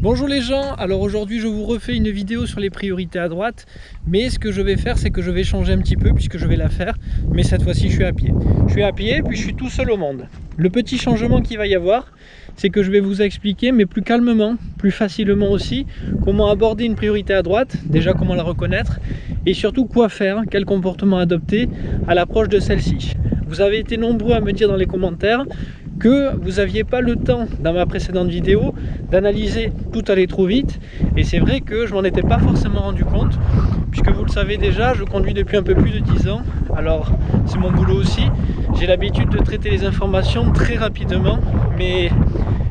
Bonjour les gens, alors aujourd'hui je vous refais une vidéo sur les priorités à droite mais ce que je vais faire c'est que je vais changer un petit peu puisque je vais la faire mais cette fois-ci je suis à pied. Je suis à pied puis je suis tout seul au monde. Le petit changement qu'il va y avoir c'est que je vais vous expliquer mais plus calmement, plus facilement aussi comment aborder une priorité à droite, déjà comment la reconnaître et surtout quoi faire, quel comportement adopter à l'approche de celle-ci. Vous avez été nombreux à me dire dans les commentaires que vous n'aviez pas le temps dans ma précédente vidéo d'analyser tout allait trop vite. Et c'est vrai que je m'en étais pas forcément rendu compte puisque vous le savez déjà je conduis depuis un peu plus de 10 ans. Alors c'est mon boulot aussi. J'ai l'habitude de traiter les informations très rapidement mais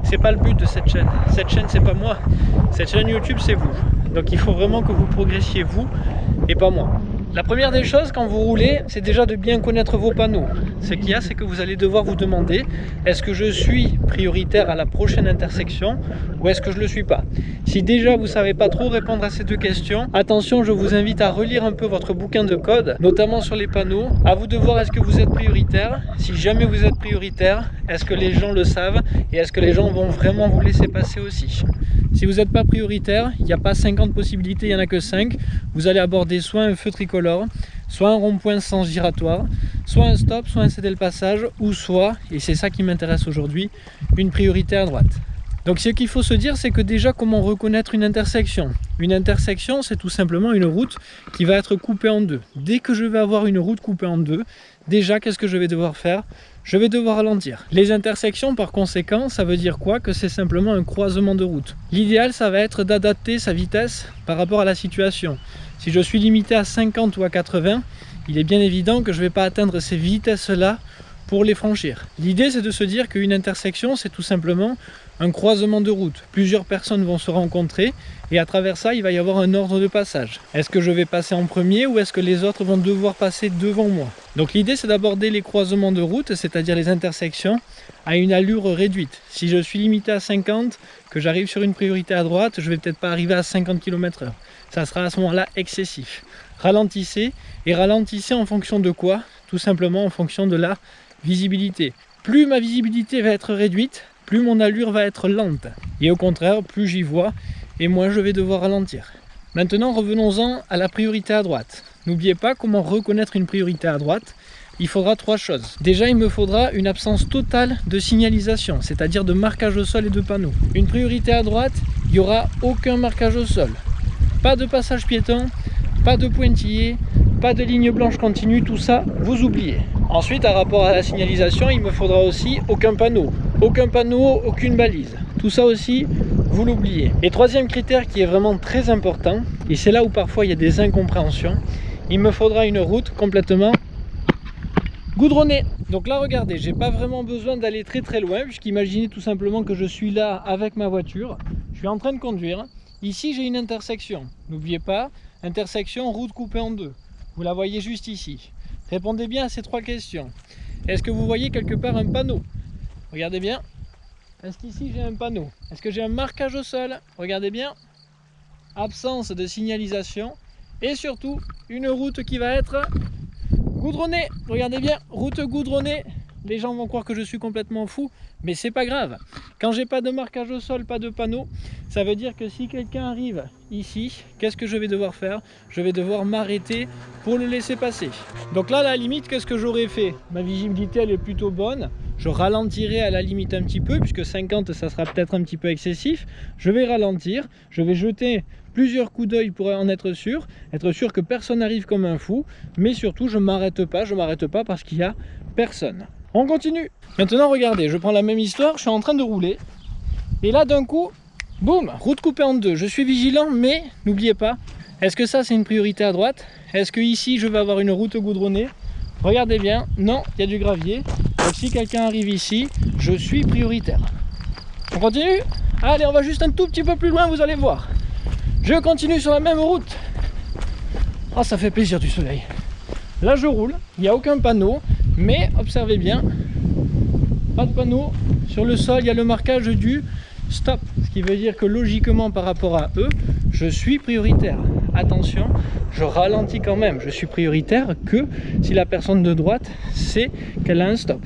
c'est pas le but de cette chaîne. Cette chaîne c'est pas moi. Cette chaîne youtube c'est vous. Donc il faut vraiment que vous progressiez vous et pas moi la première des choses quand vous roulez, c'est déjà de bien connaître vos panneaux. Ce qu'il y a, c'est que vous allez devoir vous demander est-ce que je suis prioritaire à la prochaine intersection ou est-ce que je ne le suis pas? Si déjà vous ne savez pas trop répondre à ces deux questions, attention, je vous invite à relire un peu votre bouquin de code, notamment sur les panneaux. À vous de voir est-ce que vous êtes prioritaire. Si jamais vous êtes prioritaire, est-ce que les gens le savent et est-ce que les gens vont vraiment vous laisser passer aussi? Si vous n'êtes pas prioritaire, il n'y a pas 50 possibilités, il n'y en a que 5. Vous allez aborder soit un feu tricolore, soit un rond-point sans giratoire, soit un stop, soit un céder le passage, ou soit, et c'est ça qui m'intéresse aujourd'hui, une priorité à droite. Donc ce qu'il faut se dire, c'est que déjà comment reconnaître une intersection? Une intersection, c'est tout simplement une route qui va être coupée en deux. Dès que je vais avoir une route coupée en deux, déjà qu'est-ce que je vais devoir faire? Je vais devoir ralentir. Les intersections par conséquent, ça veut dire quoi? Que c'est simplement un croisement de route. L'idéal, ça va être d'adapter sa vitesse par rapport à la situation. Si je suis limité à 50 ou à 80, il est bien évident que je ne vais pas atteindre ces vitesses-là pour les franchir. L'idée c'est de se dire qu'une intersection c'est tout simplement un croisement de route. Plusieurs personnes vont se rencontrer et à travers ça il va y avoir un ordre de passage. Est-ce que je vais passer en premier ou est-ce que les autres vont devoir passer devant moi? Donc l'idée c'est d'aborder les croisements de route, c'est-à-dire les intersections, à une allure réduite. Si je suis limité à 50, que j'arrive sur une priorité à droite, je vais peut-être pas arriver à 50 km h Ça sera à ce moment-là excessif. Ralentissez et ralentissez en fonction de quoi? Tout simplement en fonction de la visibilité. Plus ma visibilité va être réduite, plus mon allure va être lente. Et au contraire, plus j'y vois, et moins je vais devoir ralentir. Maintenant, revenons-en à la priorité à droite. N'oubliez pas comment reconnaître une priorité à droite. Il faudra trois choses. Déjà, il me faudra une absence totale de signalisation, c'est-à-dire de marquage au sol et de panneaux. Une priorité à droite, il n'y aura aucun marquage au sol. Pas de passage piéton, pas de pointillé, pas de ligne blanche continue, tout ça, vous oubliez. Ensuite, à rapport à la signalisation, il me faudra aussi aucun panneau. Aucun panneau, aucune balise. Tout ça aussi, vous l'oubliez. Et troisième critère qui est vraiment très important, et c'est là où parfois il y a des incompréhensions, il me faudra une route complètement goudronnée. Donc là, regardez, j'ai pas vraiment besoin d'aller très très loin, puisqu'imaginez tout simplement que je suis là avec ma voiture, je suis en train de conduire. Ici, j'ai une intersection. N'oubliez pas, intersection, route coupée en deux. Vous la voyez juste ici. Répondez bien à ces trois questions. Est-ce que vous voyez quelque part un panneau? Regardez bien. Est-ce qu'ici j'ai un panneau? Est-ce que j'ai un marquage au sol? Regardez bien. Absence de signalisation. Et surtout, une route qui va être goudronnée. Regardez bien, route goudronnée. Les gens vont croire que je suis complètement fou, mais c'est pas grave. Quand j'ai pas de marquage au sol, pas de panneau, ça veut dire que si quelqu'un arrive ici, qu'est-ce que je vais devoir faire? Je vais devoir m'arrêter pour le laisser passer. Donc là, à la limite, qu'est-ce que j'aurais fait? Ma visibilité, elle est plutôt bonne. Je ralentirai à la limite un petit peu, puisque 50, ça sera peut-être un petit peu excessif. Je vais ralentir, je vais jeter plusieurs coups d'œil pour en être sûr, être sûr que personne n'arrive comme un fou, mais surtout, je m'arrête pas, je m'arrête pas parce qu'il y a personne. On continue Maintenant, regardez, je prends la même histoire, je suis en train de rouler. Et là, d'un coup, boum, route coupée en deux. Je suis vigilant, mais n'oubliez pas, est-ce que ça, c'est une priorité à droite? Est-ce que ici, je vais avoir une route goudronnée? Regardez bien, non, il y a du gravier. Si quelqu'un arrive ici, je suis prioritaire. On continue? Allez, on va juste un tout petit peu plus loin, vous allez voir. Je continue sur la même route. Ah, ça fait plaisir du soleil. Là, je roule, il n'y a aucun panneau, mais observez bien, pas de panneau. Sur le sol, il y a le marquage du stop. Ce qui veut dire que logiquement, par rapport à eux, je suis prioritaire. Attention, je ralentis quand même. Je suis prioritaire que si la personne de droite sait qu'elle a un stop.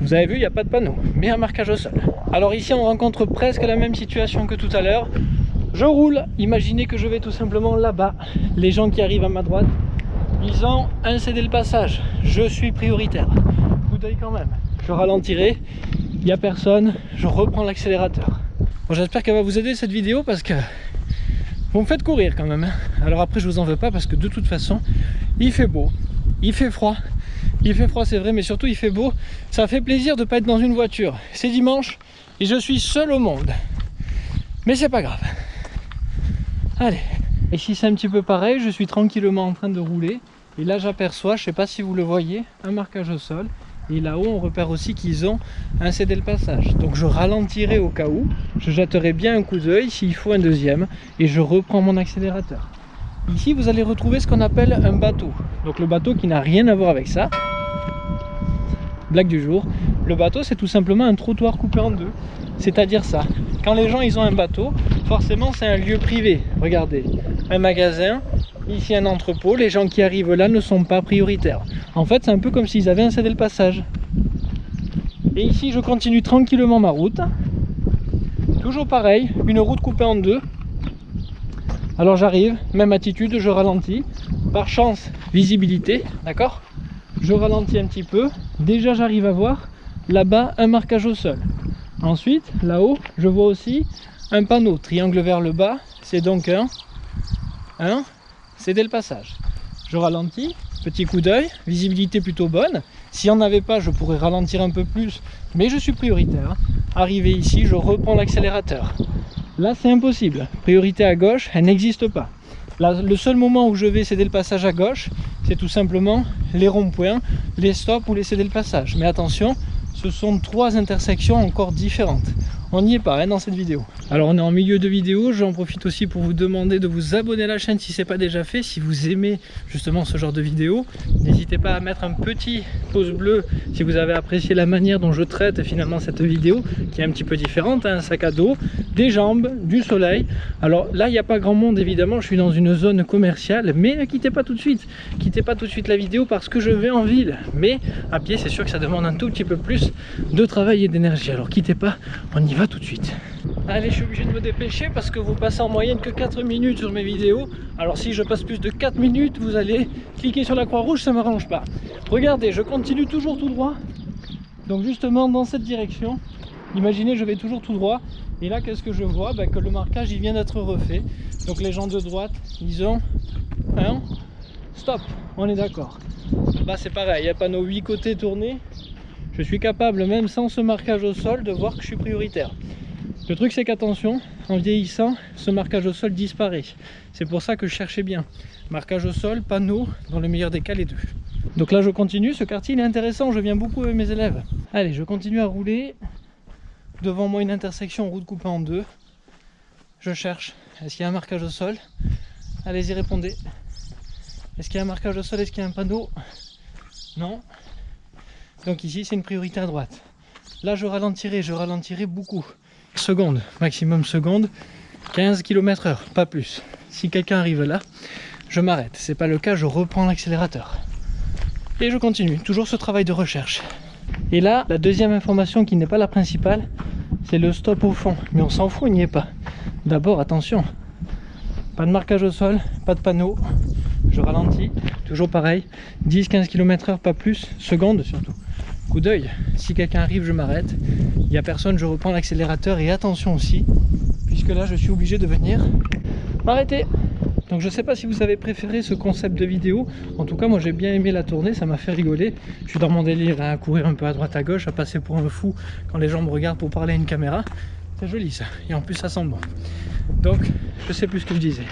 vous avez vu, il n'y a pas de panneau, mais un marquage au sol. Alors ici, on rencontre presque la même situation que tout à l'heure. Je roule, imaginez que je vais tout simplement là-bas. Les gens qui arrivent à ma droite, ils ont un cédé le passage. Je suis prioritaire. Coup d'œil quand même. Je ralentirai, il n'y a personne, je reprends l'accélérateur. J'espère qu'elle va vous aider cette vidéo parce que vous faites courir quand même. hein. Alors après, je vous en veux pas parce que de toute façon, il fait beau, il fait froid. Il fait froid, c'est vrai, mais surtout il fait beau. Ça fait plaisir de ne pas être dans une voiture. C'est dimanche et je suis seul au monde. Mais c'est pas grave. Allez. Ici c'est un petit peu pareil, je suis tranquillement en train de rouler. Et là j'aperçois, je sais pas si vous le voyez, un marquage au sol. Et là-haut on repère aussi qu'ils ont un cédé le passage. Donc je ralentirai au cas où, je jetterai bien un coup d'œil s'il faut un deuxième. Et je reprends mon accélérateur. Ici vous allez retrouver ce qu'on appelle un bateau. Donc le bateau qui n'a rien à voir avec ça. Blague du jour. Le bateau c'est tout simplement un trottoir coupé en deux. C'est-à-dire ça. Quand les gens ils ont un bateau, forcément c'est un lieu privé. Regardez, un magasin, ici un entrepôt, les gens qui arrivent là ne sont pas prioritaires. En fait c'est un peu comme s'ils avaient un cédé le passage. Et ici je continue tranquillement ma route. Toujours pareil, une route coupée en deux. Alors j'arrive, même attitude, je ralentis. Par chance, visibilité, d'accord? Je ralentis un petit peu. Déjà j'arrive à voir là-bas un marquage au sol. Ensuite, là-haut, je vois aussi un panneau, triangle vers le bas, c'est donc un, un, c'est le passage. Je ralentis, petit coup d'œil, visibilité plutôt bonne. S'il n'y en avait pas, je pourrais ralentir un peu plus, mais je suis prioritaire. Arrivé ici, je reprends l'accélérateur. Là, c'est impossible. Priorité à gauche, elle n'existe pas. Là, le seul moment où je vais céder le passage à gauche, c'est tout simplement les ronds-points, les stops ou les céder le passage. Mais attention, ce sont trois intersections encore différentes. On n'y est pas hein, dans cette vidéo. Alors on est en milieu de vidéo, j'en profite aussi pour vous demander de vous abonner à la chaîne si ce n'est pas déjà fait, si vous aimez justement ce genre de vidéo. N'hésitez pas à mettre un petit pouce bleu si vous avez apprécié la manière dont je traite finalement cette vidéo, qui est un petit peu différente, hein, un sac à dos, des jambes, du soleil. Alors là il n'y a pas grand monde évidemment, je suis dans une zone commerciale, mais ne quittez pas tout de suite, quittez pas tout de suite la vidéo parce que je vais en ville. Mais à pied c'est sûr que ça demande un tout petit peu plus de travail et d'énergie. Alors quittez pas, on y va tout de suite. Allez, je suis obligé de me dépêcher parce que vous passez en moyenne que 4 minutes sur mes vidéos. Alors si je passe plus de 4 minutes, vous allez cliquer sur la croix rouge, ça ne m'arrange pas. Regardez, je continue toujours tout droit. Donc justement dans cette direction, imaginez je vais toujours tout droit. Et là qu'est-ce que je vois? Ben, Que le marquage il vient d'être refait. Donc les gens de droite, ils ont un stop, on est d'accord. Là c'est pareil, il y a panneau 8 côtés tournés. Je suis capable, même sans ce marquage au sol, de voir que je suis prioritaire. Le truc c'est qu'attention, en vieillissant, ce marquage au sol disparaît. C'est pour ça que je cherchais bien. Marquage au sol, panneau, dans le meilleur des cas les deux. Donc là je continue, ce quartier il est intéressant, je viens beaucoup avec mes élèves. Allez, je continue à rouler. Devant moi une intersection, route coupée en deux. Je cherche. Est-ce qu'il y a un marquage au sol? Allez-y, répondez. Est-ce qu'il y a un marquage au sol? Est-ce qu'il y a un panneau? Non. Donc ici c'est une priorité à droite. Là je ralentirai, je ralentirai beaucoup. Seconde, maximum seconde, 15 km heure, pas plus. Si quelqu'un arrive là, je m'arrête. C'est pas le cas, je reprends l'accélérateur. Et je continue, toujours ce travail de recherche. Et là, la deuxième information qui n'est pas la principale, c'est le stop au fond. Mais on s'en fout, il n'y est pas. D'abord, attention, pas de marquage au sol, pas de panneau. Je ralentis, toujours pareil, 10-15 km heure, pas plus, seconde surtout. Coup d'œil, si quelqu'un arrive, je m'arrête. Il n'y a personne, je reprends l'accélérateur et attention aussi, puisque là je suis obligé de venir m'arrêter. Donc je sais pas si vous avez préféré ce concept de vidéo, en tout cas moi j'ai bien aimé la tournée, ça m'a fait rigoler. Je suis dans mon délire hein, à courir un peu à droite à gauche, à passer pour un fou quand les gens me regardent pour parler à une caméra. C'est joli ça, et en plus ça sent bon. Donc je sais plus ce que je disais.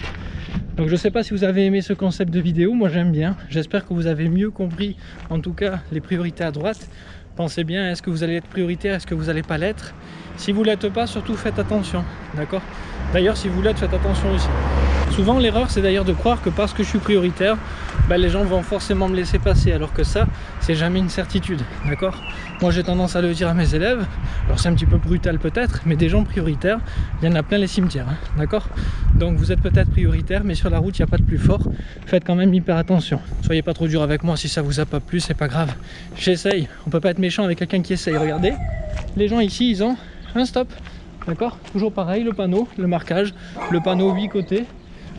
Donc je sais pas si vous avez aimé ce concept de vidéo, moi j'aime bien. J'espère que vous avez mieux compris en tout cas les priorités à droite. Pensez bien, est-ce que vous allez être prioritaire, est-ce que vous n'allez pas l'être? Si vous ne l'êtes pas, surtout faites attention, d'accord? D'ailleurs si vous l'êtes, faites attention aussi. Souvent l'erreur c'est d'ailleurs de croire que parce que je suis prioritaire, ben, les gens vont forcément me laisser passer, alors que ça, c'est jamais une certitude, d'accord? Moi j'ai tendance à le dire à mes élèves, alors c'est un petit peu brutal peut-être, mais des gens prioritaires, il y en a plein les cimetières, hein, d'accord? Donc vous êtes peut-être prioritaire, mais sur la route il n'y a pas de plus fort, faites quand même hyper attention. Soyez pas trop dur avec moi, si ça vous a pas plu, c'est pas grave. J'essaye, on peut pas être méchant avec quelqu'un qui essaye, regardez. Les gens ici, ils ont un stop, D'accord? Toujours pareil, le panneau, le marquage, le panneau 8 côtés.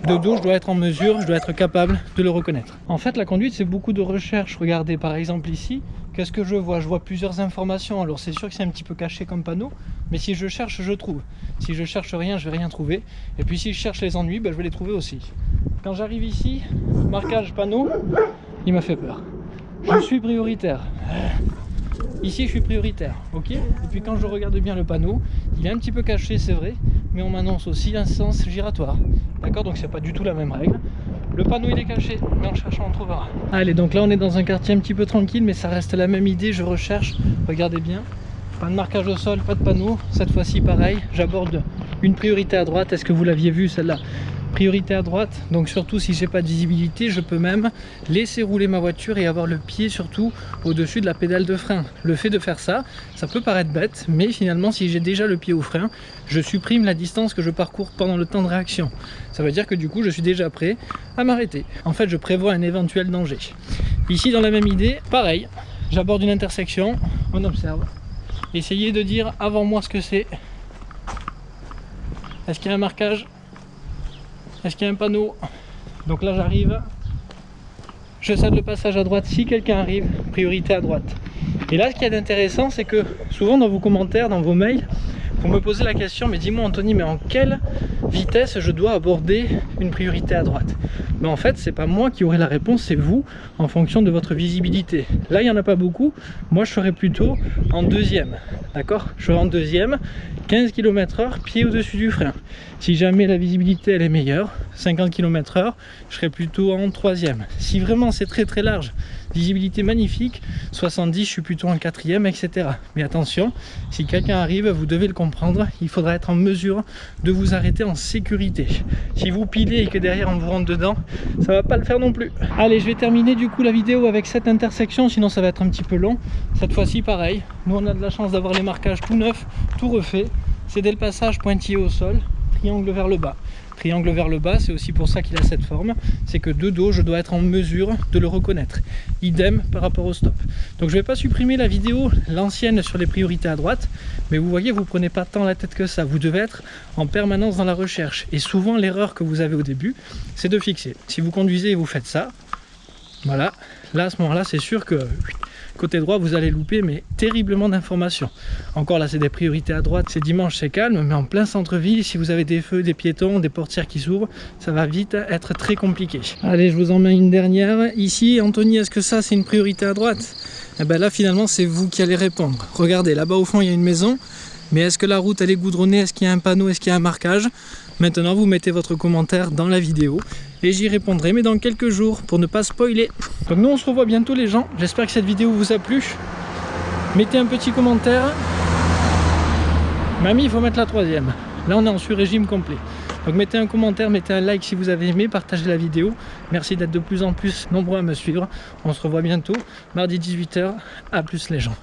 De dos, je dois être en mesure, je dois être capable de le reconnaître. En fait, la conduite, c'est beaucoup de recherche. Regardez, par exemple ici, qu'est-ce que je vois? Je vois plusieurs informations. Alors, c'est sûr que c'est un petit peu caché comme panneau, mais si je cherche, je trouve. Si je cherche rien, je vais rien trouver. Et puis, si je cherche les ennuis, ben, je vais les trouver aussi. Quand j'arrive ici, marquage panneau, il m'a fait peur. Je suis prioritaire. Ici, je suis prioritaire, ok? Et puis quand je regarde bien le panneau, il est un petit peu caché, c'est vrai, mais on m'annonce aussi un sens giratoire. D'accord Donc c'est pas du tout la même règle. Le panneau il est caché, mais en cherchant on trouvera. Allez, donc là on est dans un quartier un petit peu tranquille, mais ça reste la même idée, je recherche, regardez bien. Pas de marquage au sol, pas de panneau, cette fois-ci pareil, j'aborde une priorité à droite, est-ce que vous l'aviez vu celle-là? Priorité à droite. Donc surtout si j'ai pas de visibilité je peux même laisser rouler ma voiture et avoir le pied surtout au dessus de la pédale de frein. Le fait de faire ça ça peut paraître bête mais finalement si j'ai déjà le pied au frein je supprime la distance que je parcours pendant le temps de réaction. Ça veut dire que du coup je suis déjà prêt à m'arrêter. En fait je prévois un éventuel danger. Ici dans la même idée pareil. J'aborde une intersection on observe. Essayez de dire avant moi ce que c'est. Est-ce qu'il y a un marquage? Est-ce qu'il y a un panneau Donc là j'arrive. Je cède le passage à droite si quelqu'un arrive, priorité à droite. Et là ce qu'il y a d'intéressant c'est que souvent dans vos commentaires, dans vos mails, vous me posez la question, mais dis-moi Anthony, mais en quelle vitesse je dois aborder une priorité à droite? Mais en fait, c'est pas moi qui aurai la réponse, c'est vous, en fonction de votre visibilité. Là, il n'y en a pas beaucoup, moi je serais plutôt en deuxième, d'accord? Je serais en deuxième, 15 km h pied au-dessus du frein. Si jamais la visibilité elle est meilleure, 50 km h je serais plutôt en troisième. Si vraiment c'est très très large, visibilité magnifique, 70 je suis plutôt en quatrième, etc. Mais attention, si quelqu'un arrive, vous devez le comprendre, il faudra être en mesure de vous arrêter en sécurité. Si vous pilez et que derrière on vous rentre dedans, ça va pas le faire non plus. Allez, je vais terminer du coup la vidéo avec cette intersection, sinon ça va être un petit peu long. Cette fois-ci pareil, nous on a de la chance d'avoir les marquages tout neufs, tout refait. C'est dès le passage pointillé au sol, triangle vers le bas. Triangle vers le bas, c'est aussi pour ça qu'il a cette forme, c'est que de dos, je dois être en mesure de le reconnaître. Idem par rapport au stop. Donc je ne vais pas supprimer la vidéo, l'ancienne sur les priorités à droite, mais vous voyez, vous prenez pas tant la tête que ça. Vous devez être en permanence dans la recherche. Et souvent, l'erreur que vous avez au début, c'est de fixer. Si vous conduisez et vous faites ça, voilà, là à ce moment-là, c'est sûr que côté droit vous allez louper mais terriblement d'informations. Encore là c'est des priorités à droite. C'est dimanche c'est calme mais en plein centre-ville si vous avez des feux des piétons des portières qui s'ouvrent ça va vite être très compliqué. Allez je vous en mets une dernière. Ici Anthony est-ce que ça c'est une priorité à droite? Eh ben là finalement c'est vous qui allez répondre. Regardez là-bas au fond il y a une maison mais est-ce que la route elle est goudronnée? Est-ce qu'il y a un panneau? Est-ce qu'il y a un marquage? Maintenant vous mettez votre commentaire dans la vidéo j'y répondrai mais dans quelques jours pour ne pas spoiler. Donc nous on se revoit bientôt les gens, j'espère que cette vidéo vous a plu. Mettez un petit commentaire. Mamie il faut mettre la troisième. Là on est en sur-régime complet. Donc mettez un commentaire, mettez un like si vous avez aimé, partagez la vidéo. Merci d'être de plus en plus nombreux à me suivre. On se revoit bientôt, mardi 18h. A plus les gens.